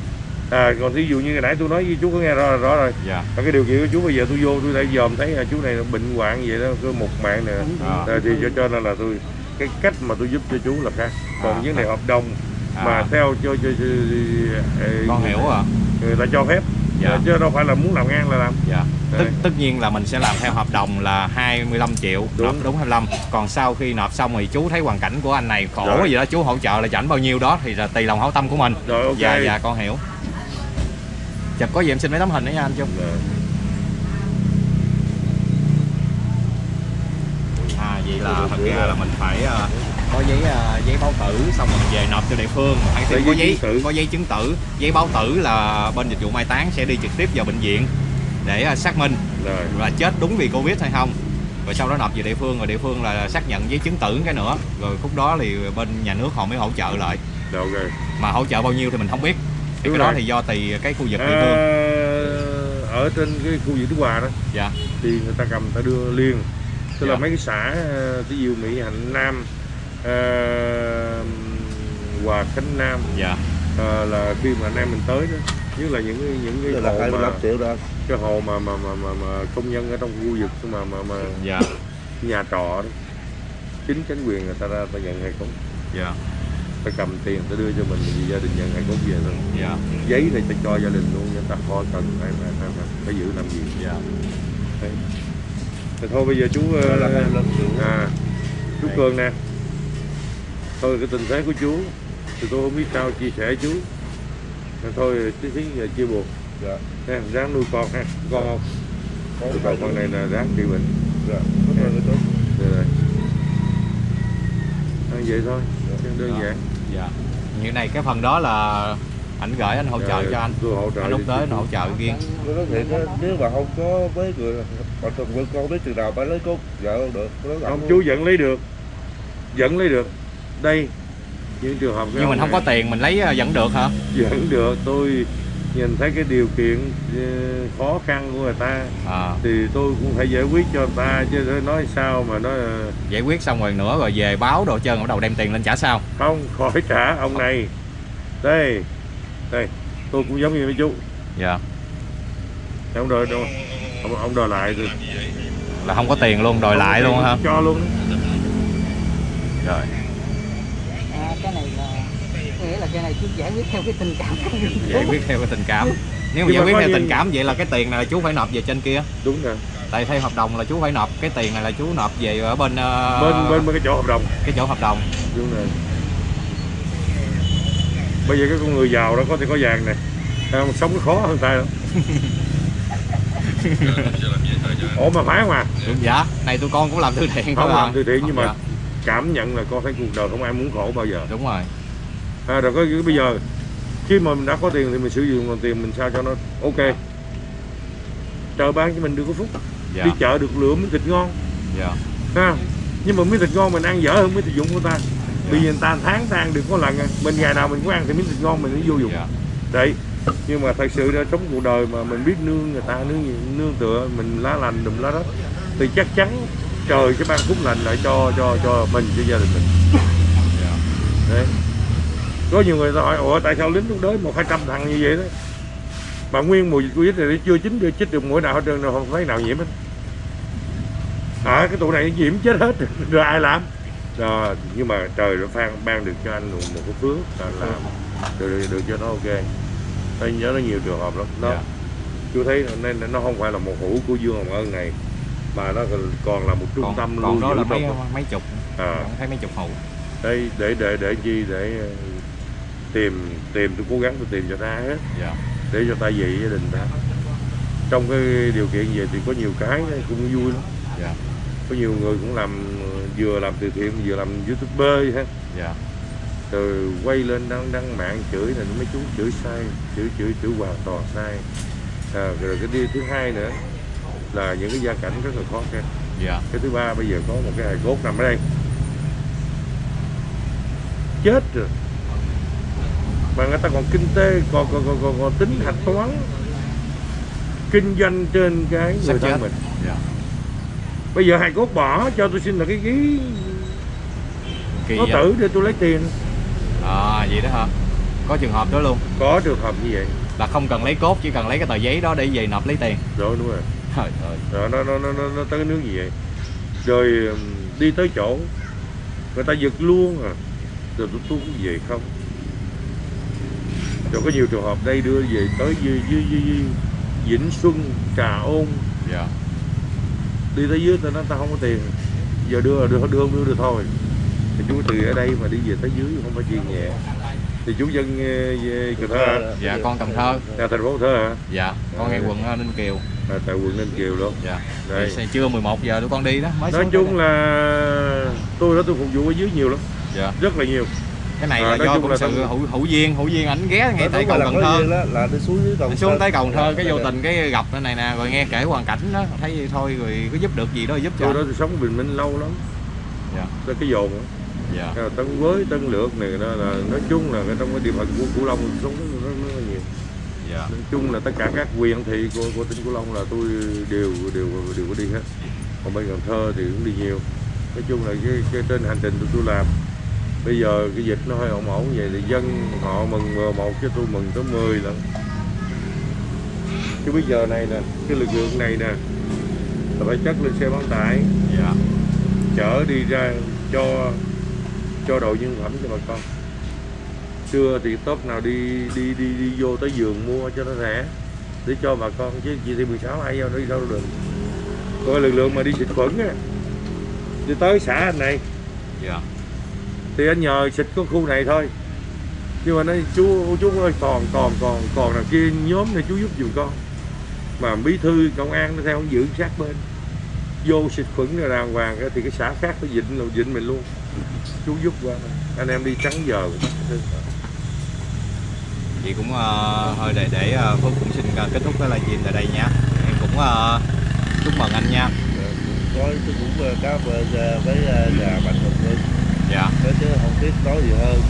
À, còn thí dụ như hồi nãy tôi nói với chú có nghe rõ rõ rồi. dạ Và cái điều kiện của chú bây giờ tôi vô tôi đã dòm thấy là chú này bệnh hoạn vậy đó, cứ một mạng nè. À. À, thì cho, cho nên là tôi cái cách mà tôi giúp cho chú là khác. Còn À. vấn đề hợp đồng mà À. theo cho, cho, cho, ờ, con hiểu rồi người ta cho phép Dạ. chứ đâu phải là muốn làm ngang là làm. dạ Đấy. tất, tất nhiên là mình sẽ làm theo hợp đồng là 25 triệu Đúng. nộp đúng 25 còn sau khi nộp xong thì chú thấy hoàn cảnh của anh này khổ Rồi. gì đó chú hỗ trợ là chảnh bao nhiêu đó thì là tùy lòng hảo tâm của mình Rồi ok. dạ dạ con hiểu chụp có gì em xin mấy tấm hình đấy nha anh chung Dạ. à vậy là thật ra là mình phải ờ, có giấy ờ, giấy báo tử xong rồi về nộp cho địa phương. Hay Lấy có giấy có giấy chứng tử. Giấy báo tử là bên dịch vụ mai táng sẽ đi trực tiếp vào bệnh viện để ờ, xác minh Rồi. là chết đúng vì covid hay không. Rồi sau đó nộp về địa phương rồi địa phương là xác nhận giấy chứng tử cái nữa. Rồi khúc đó thì bên nhà nước họ mới hỗ trợ lại. Rồi? Ok. mà hỗ trợ bao nhiêu thì mình không biết. Thì cái đó rồi. thì do tùy cái khu vực địa phương. ở trên cái khu vực Đức Hòa đó dạ. thì người ta cầm ta đưa liền. Tức là Dạ. mấy cái xã ờ, ví dụ Mỹ Hạnh Nam ờ, Hòa Khánh Nam. Dạ. Ờ, là khi mà anh em mình tới đó nhất là những cái những cái là 25 mà triệu đó. cái hộ mà mà mà mà, mà công nhân ở trong khu vực mà mà mà dạ. nhà trọ đó. Chính chính quyền người ta ra ta nhận hay không dạ. Ta cầm tiền ta đưa cho mình thì gia đình nhận hay không về thôi. Dạ. Giấy này ta cho gia đình luôn người ta khỏi cần phải phải, phải, giữ làm gì. Dạ. Đấy. Thì thôi bây giờ chú Đây là 25 triệu. à chú. Cường nè thôi cái tình thế của chú thì tôi không biết sao chia sẻ chú. Nên thôi tí tí chia buồn. Dạ. Nha ráng nuôi con ha. Con không? Có Tụi con con này là ráng trị bệnh. Dạ. Rất là tốt rồi rồi à, vậy thôi. Đơn Đó. giản. Dạ. Như này cái phần đó là anh gửi anh hỗ trợ Rồi, cho anh. Tôi hỗ trợ anh lúc tới anh hỗ trợ riêng. Nếu mà không có mấy người mà từng với con biết chừng nào phải lấy con vợ không được. Không thẳng chú vẫn lấy được. Vẫn lấy được đây những trường hợp nhưng mình không có tiền mình lấy ờ, vẫn được hả? Vẫn được tôi nhìn thấy cái điều kiện ờ, khó khăn của người ta à, thì tôi cũng phải giải quyết cho người ta chứ nói sao mà nói ờ, giải quyết xong rồi nữa rồi về báo đồ trơn bắt đầu đem tiền lên trả sao không khỏi trả ông này. Đây đây tôi cũng giống như mấy chú. Dạ. Ông đòi đâu ông, ông đòi lại rồi. Là không có tiền luôn đòi lại luôn hả? cho luôn. Rồi À, cái này là nghĩa là cái này chú giải quyết theo cái tình cảm giải quyết theo cái tình cảm. Nếu mà giải quyết theo gì- tình cảm vậy là cái tiền này là chú phải nộp về trên kia. Đúng rồi. Tại theo hợp đồng là chú phải nộp cái tiền này là chú nộp về ở bên ờ, bên bên bên cái chỗ hợp đồng. cái chỗ hợp đồng. Đúng rồi. Bây giờ cái con người giàu đó có thể có vàng này Thấy không sống nó khó hơn ta đâu. Ủa mà phải không à? Đúng dạ. Này tụi con cũng làm từ thiện không làm từ thiện nhưng mà Dạ, cảm nhận là con thấy cuộc đời không ai muốn khổ bao giờ. Đúng rồi à, rồi có bây giờ khi mà mình đã có tiền thì mình sử dụng nguồn tiền mình sao cho nó ok. Chợ bán cho mình được có phúc. Dạ. Đi chợ được lựa miếng thịt ngon. Dạ. Ha nhưng mà miếng thịt ngon mình ăn dở hơn miếng thịt dụng của ta. Bây giờ người ta tháng ta ăn được có lần à. mình ngày nào mình cũng ăn thì miếng thịt ngon mình nó vô dụng. Dạ. Đấy. Nhưng mà thật sự ra sống cuộc đời mà mình biết nương người ta nương nương tựa mình lá lành đùm lá đất thì chắc chắn trời sẽ ban phúc lành lại cho cho cho mình cho gia đình mình. Dạ. Đấy có nhiều người ta hỏi ủa tại sao lính lúc đấy một hai trăm thằng như vậy đó? Mà nguyên mùa dịch covid này chưa chín chưa chích được mũi nào hết trơn đâu không thấy nào nhiễm hết. À cái tụi này nhiễm chết hết rồi ai làm? Rồi nhưng mà trời nó ban ban được cho anh một, một cái phước là làm. Được, được, được cho nó ok. Tôi nhớ nó nhiều trường hợp lắm. Nó Dạ. chú thấy nên nó không phải là một hũ của Dương Hồng Ân này mà nó còn- là một trung còn, tâm còn lưu đó là mấy mấy chục à, thấy mấy chục hũ. Đây để để để chi để tìm tìm tôi cố gắng tôi tìm cho ta hết dạ. Để cho ta dạy gia đình ta. Trong cái điều kiện vậy thì có nhiều cái cũng vui lắm. Dạ. Có nhiều người cũng làm vừa làm từ thiện vừa làm youtuber ha. Dạ. Rồi quay lên đăng đăng mạng chửi này mấy chú chửi sai chửi chửi chửi hoàn toàn sai. À, rồi cái điều thứ hai nữa là những cái gia cảnh rất là khó khăn. Dạ. Cái thứ ba bây giờ có một cái hài cốt nằm ở đây. Chết rồi mà người ta còn kinh tế còn còn còn, còn, còn tính hạch toán. Kinh doanh trên cái người thân mình. Dạ. Bây giờ hài cốt bỏ cho tôi xin là cái ký kỳ có vậy? tử để tôi lấy tiền. À vậy đó hả? Có trường hợp đó luôn? Có trường hợp như vậy. Là không cần lấy cốt chỉ cần lấy cái tờ giấy đó để về nộp lấy tiền. Rồi đúng rồi. Trời ơi. Rồi nó nó nó nó, nó tới nước như vậy? Rồi ừm, đi tới chỗ. Người ta giật luôn à. Rồi tôi tôi cũng về không rồi có nhiều trường hợp đây đưa về tới dưới, dưới, dưới, dưới Vĩnh Xuân Trà Ôn. Dạ. Đi tới dưới ta nói ta không có tiền. Giờ đưa là đưa đưa không đưa được thôi. Thì chú từ ở đây mà đi về tới dưới không phải chuyện nhẹ. Thì chú dân ờ, về Cần Thơ dạ con cần thơ. À, thành phố Cần Thơ hả? Dạ con ngay quận ờ, ninh kiều. À, tại quận Ninh Kiều luôn. Dạ. Đây. Thì trưa 11 giờ tụi con đi đó mới nói chung là tôi đó tôi phục vụ ở dưới nhiều lắm. Dạ. Rất là nhiều cái này À, là do cũng sự hữu hữu duyên hữu duyên ảnh ghé ngay tại cầu cần thơ. Là đi xuống dưới cầu xuống tới cầu thơ cái vô Dạ. tình cái gặp cái này nè rồi nghe kể hoàn cảnh đó thấy vậy thôi rồi có giúp được gì đó giúp cho. tôi đó tôi sống bình minh lâu lắm. Dạ. tới cái dồn dạ. Là tân với tân lược này đó là nói chung là trong cái địa phận của Cửu Long sống rất là nhiều. Dạ. Nói chung là tất cả các huyện thị của của tỉnh Cửu Long là tôi đều đều đều có đi hết. Còn bên Cần Thơ thì cũng đi nhiều. Nói chung là cái, cái trên hành trình tôi làm bây giờ cái dịch nó hơi ổn ổn vậy thì dân họ mừng một chứ tôi mừng tới 10 lần chứ bây giờ này nè cái lực lượng này nè là phải chất lên xe bán tải. Dạ. Chở đi ra cho cho đồ nhân phẩm cho bà con. Xưa thì top nào đi đi đi đi vô tới giường mua cho nó rẻ để cho bà con. Chứ chị thì 16 ai vô đi đâu được. Coi lực lượng mà đi xịt khuẩn á. Đi tới xã anh này. Dạ thì anh nhờ xịt có khu này thôi. Nhưng mà nói chú chú ơi còn còn còn còn nào kia nhóm này chú giúp giùm con. Mà bí thư công an nó theo giữ sát bên. Vô xịt khuẩn rồi đàng hoàng thì cái xã khác nó dịnh là dịnh mình luôn. Chú giúp qua. Anh em đi trắng giờ. Chị cũng ờ, thôi để để ờ, phước cũng xin ờ, kết thúc cái livestream tại đây nha. Em cũng ờ, chúc mừng anh nha. Thôi tôi cũng cảm ơn ờ, với ờ, nhà Mạnh Hùng dạ. Thế chứ không biết nói gì hơn.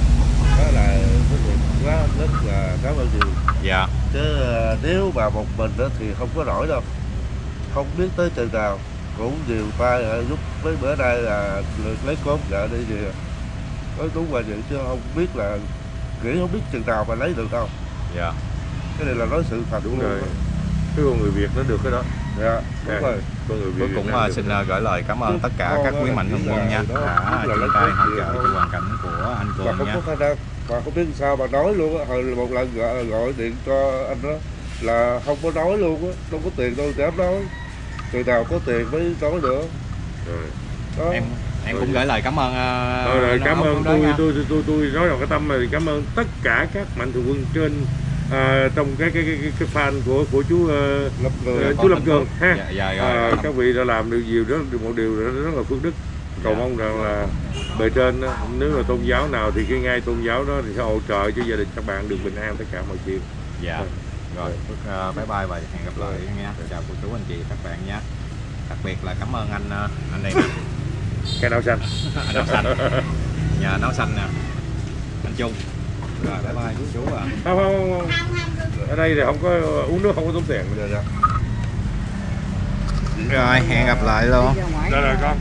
Đó là rất là quá rất là cảm ơn nhiều. Dạ. Chứ ờ, nếu mà một mình đó thì không có nổi đâu. Không biết tới chừng nào cũng nhiều tay ờ, giúp mấy bữa nay là lấy cốt vợ đi gì nói đúng là vậy chứ không biết là nghĩ không biết chừng nào mà lấy được đâu. Dạ. Cái này là nói sự thật đúng rồi. cái con người việt nó được cái đó. Dạ đúng À. rồi Nam ờ, được xin ờ, gửi lời cảm ơn tất cả Con các đó quý mạnh thường quân nha. đã chung tay hỗ trợ cho hoàn cảnh của anh cường không nha. mà không biết sao mà nói luôn á hồi một lần gọi, gọi điện cho anh đó là không có nói luôn á không có tiền đâu dám nói. Từ nào có tiền mới nói nữa Rồi. đó. Em em cũng gửi lời cảm ơn ờ, Thôi rồi, cảm ơn tôi, tôi tôi tôi tôi nói vào cái tâm này thì cảm ơn tất cả các mạnh thường quân trên à, trong cái cái cái cái, fan của của chú ờ, lập con chú Lâm Cường ha. Dạ dạ rồi. À, rồi. các vị đã làm được nhiều rất một điều rất, rất là phước đức. Cầu Dạ. mong rằng là bề trên nếu là tôn giáo nào thì cái ngay tôn giáo đó thì sẽ hỗ trợ cho gia đình các bạn được bình an tất cả mọi chuyện. Dạ. Rồi Phước ờ, bye bye và hẹn gặp lại nha. Chào cô chú anh chị các bạn nha. Đặc biệt là cảm ơn anh anh đây nè. Cái nào xanh. Anh áo xanh. Nhà nấu xanh nè. Anh Trung rồi bye bye chú chú à không không, không. ở đây thì không có uống nước không có tốn tiền dạ, dạ. rồi hẹn gặp lại luôn Rồi, rồi, con.